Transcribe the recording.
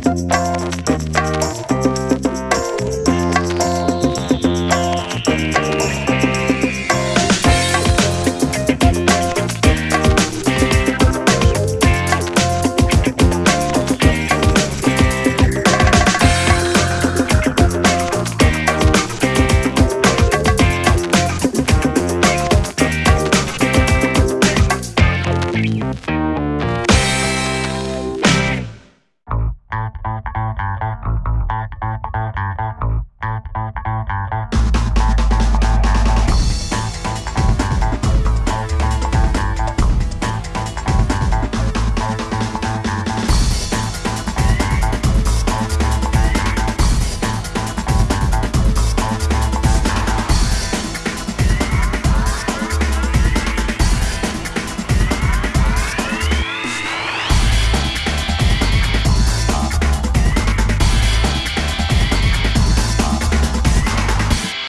じゃあ。